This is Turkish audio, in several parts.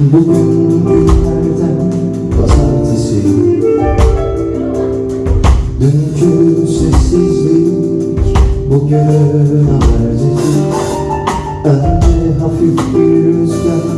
Boom. Dünkü sessizlik bugünün habercisi Önce hafif bir rüzgar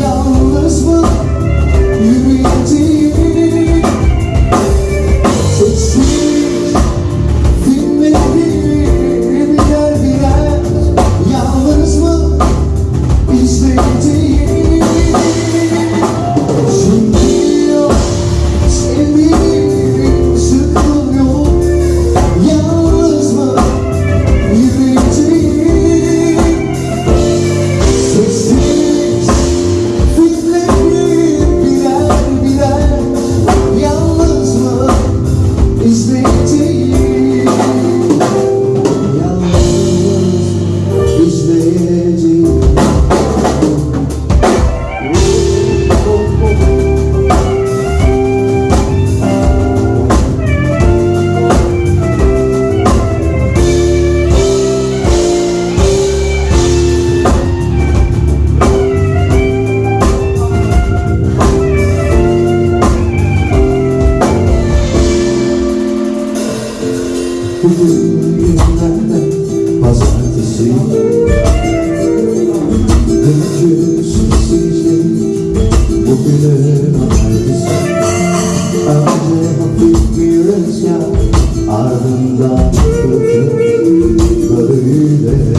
Yalnız mı? Yürüyeceğim. Bugün günlerden pazartesi. Dünkü sessizlik Bugünün aynısı Önce hafif bir rüzgar Ardından Böyle